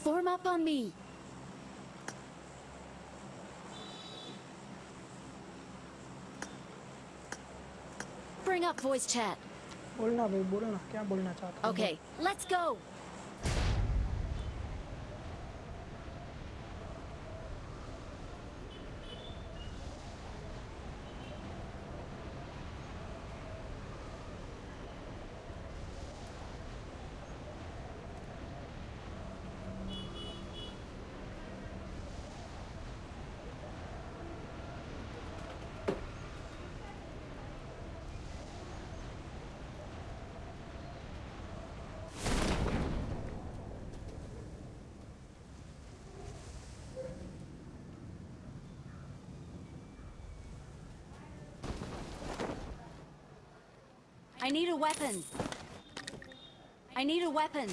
Form up on me. Bring up voice chat. बोलना भाई बोलो ना क्या बोलना चाहते हो Okay, let's go. Need a weapon. I need a weapon.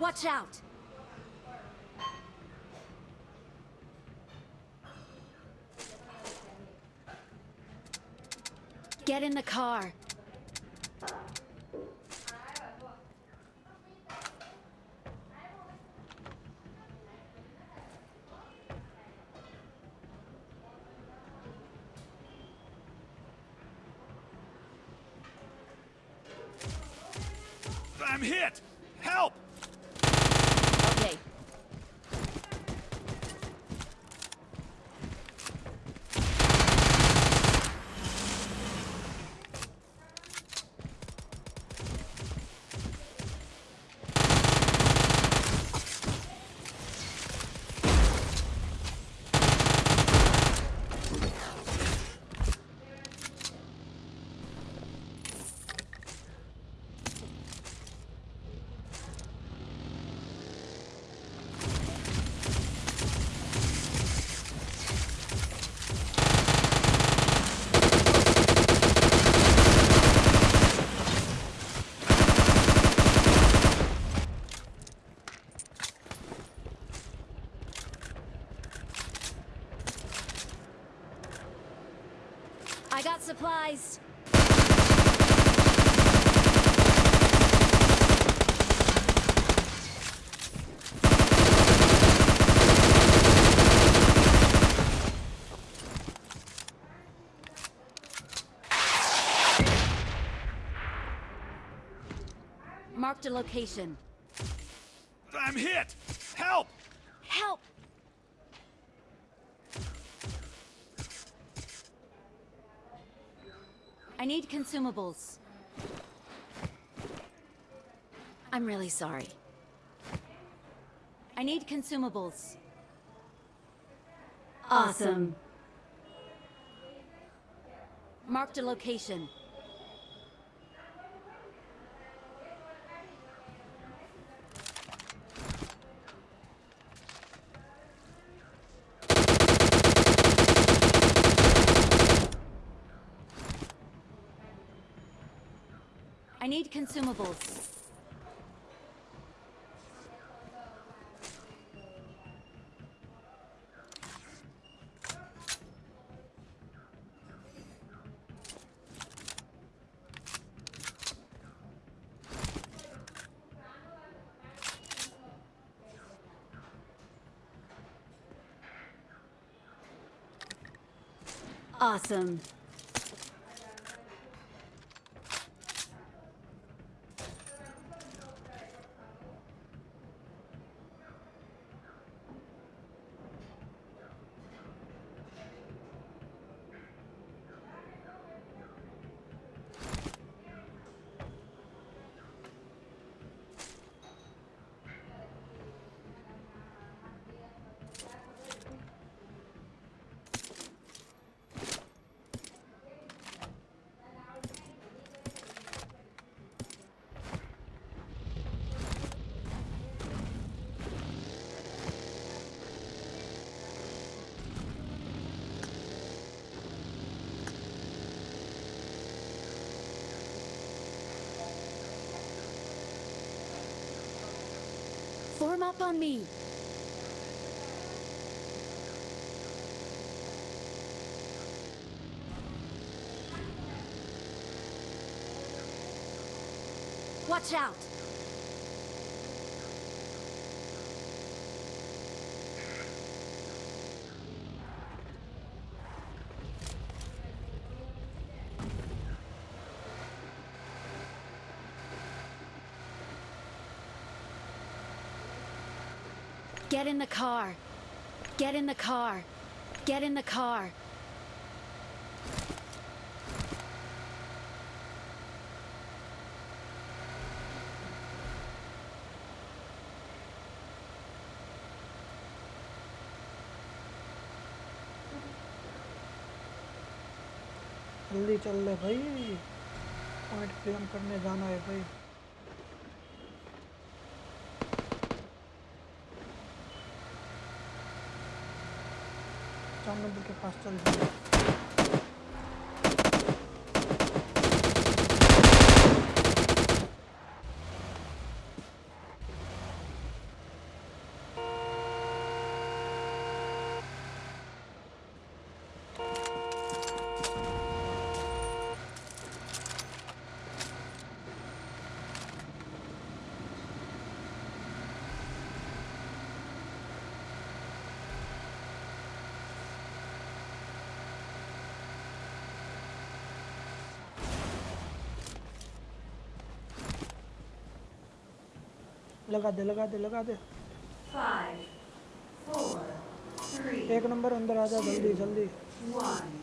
Watch out! Get in the car. I'm hit! Help! Okay. I got supplies. Marked a location. I'm hit! Help! Help! I need consumables. I'm really sorry. I need consumables. Awesome. Marked a location. I need consumables. Awesome. Form up on me. Watch out! Get in the car. Get in the car. Get in the car. जल्दी चल ले भाई point claim करने जाना है भाई সামনের দিকে ফার্স্ট लगा दे लगा दे लगा दे Five, four, three, एक नंबर अंदर आ जा जल्दी जल्दी one.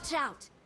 Watch out!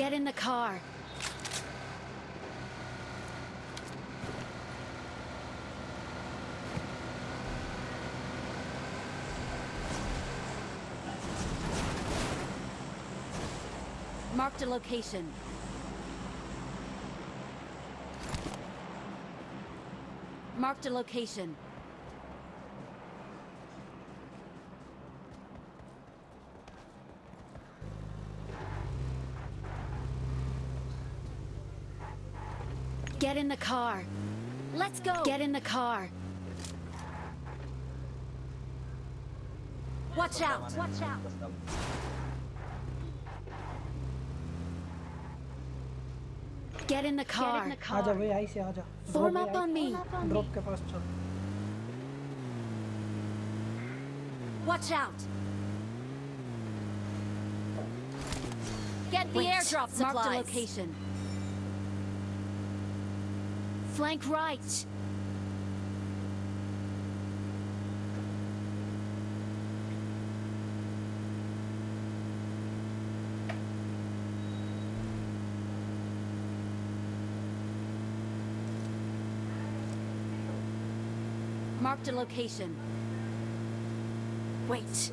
Get in the car. Marked a location. Marked a location. Get in the car. Let's go. Get in the car. Watch out. Watch out. Get in the car. आजा भाई आई से आजा Form up on me. Drop के पास चल Watch out. Get the Wait. airdrop Marked a supplies. location. Flank right. Marked a location. Wait.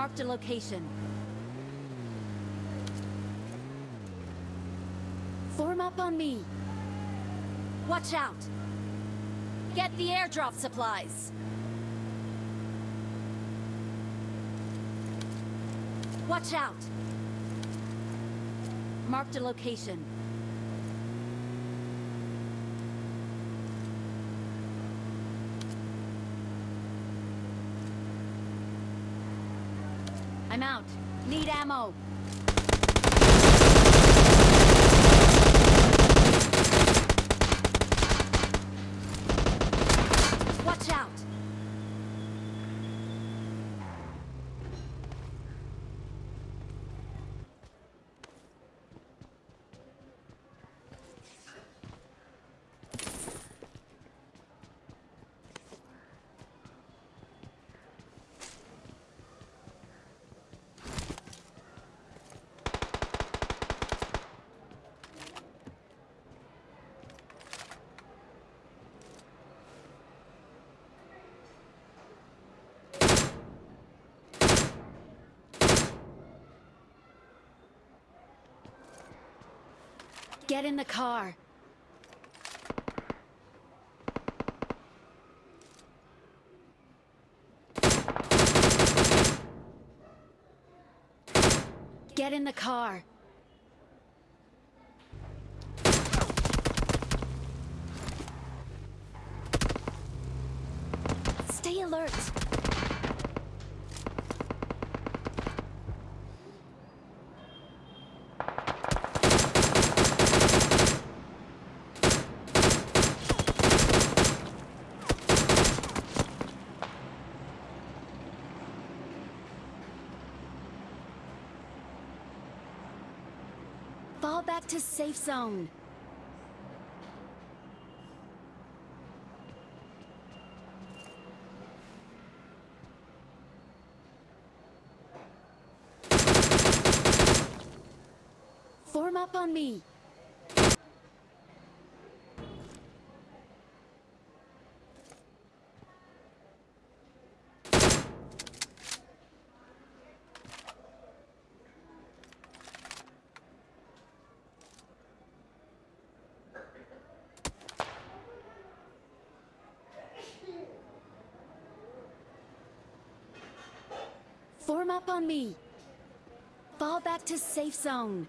Marked a location. Form up on me. Watch out. Get the airdrop supplies. Watch out. Marked a location. I'm out. Need ammo. Get in the car. Get in the car. Stay alert. Fall back to safe zone. Form up on me. Form up on me. Fall back to safe zone.